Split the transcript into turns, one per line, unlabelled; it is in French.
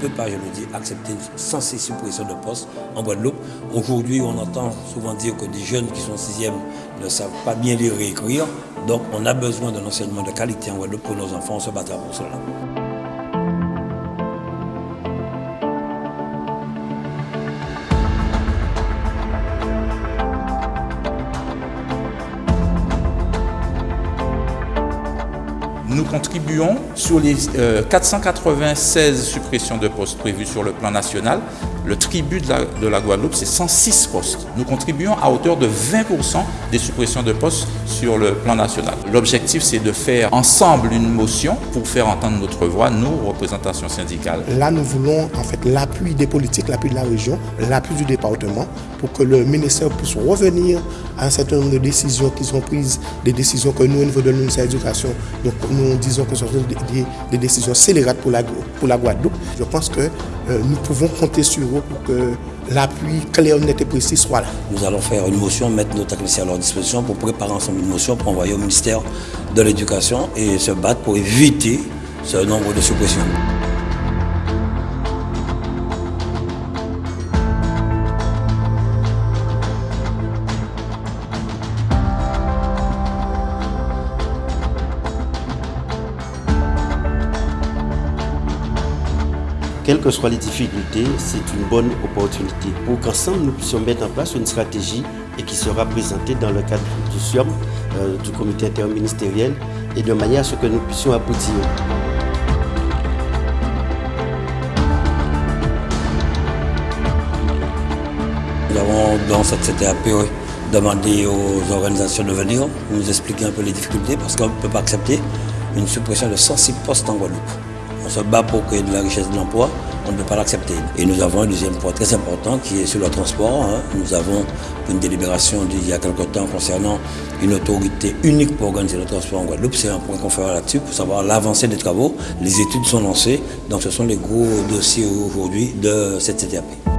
peut pas, je le dis, accepter sans ces suppressions de postes en Guadeloupe. Aujourd'hui, on entend souvent dire que des jeunes qui sont sixième ne savent pas bien lire et écrire. Donc, on a besoin d'un enseignement de qualité en Guadeloupe pour nos enfants. Se battra pour cela.
Nous contribuons sur les 496 euh, suppressions de postes prévues sur le plan national. Le tribut de la, de Guadeloupe, c'est 106 postes. Nous contribuons à hauteur de 20% des suppressions de postes sur le plan national. L'objectif, c'est de faire ensemble une motion pour faire entendre notre voix, nous, représentations syndicales.
Là, nous voulons en fait l'appui des politiques, l'appui de la région, l'appui du département pour que le ministère puisse revenir à un certain nombre de décisions qui sont prises, des décisions que nous, au niveau de l'université donc nous disons que ce sont des, décisions scélérates pour la, pour la Guadeloupe. Je pense que euh, nous pouvons compter sur eux pour que l'appui clair, net et précis soit là.
Nous allons faire une motion, mettre nos techniciens à leur disposition pour préparer ensemble une motion pour envoyer au ministère de l'Éducation et se battre pour éviter ce nombre de suppressions.
Quelles que soient les difficultés, c'est une bonne opportunité pour qu'ensemble nous puissions mettre en place une stratégie et qui sera présentée dans le cadre du SIOM, euh, du comité interministériel, et de manière à ce que nous puissions aboutir.
Nous avons dans cette CTAP demandé aux organisations de venir nous expliquer un peu les difficultés parce qu'on ne peut pas accepter une suppression de 106 postes en Guadeloupe on se bat pour créer de la richesse de l'emploi, on ne peut pas l'accepter. Et nous avons un deuxième point très important qui est sur le transport. Hein. Nous avons une délibération d'il y a quelque temps concernant une autorité unique pour organiser le transport en Guadeloupe. C'est un point qu'on fera là-dessus pour savoir l'avancée des travaux. Les études sont lancées, donc ce sont les gros dossiers aujourd'hui de cette CTAP.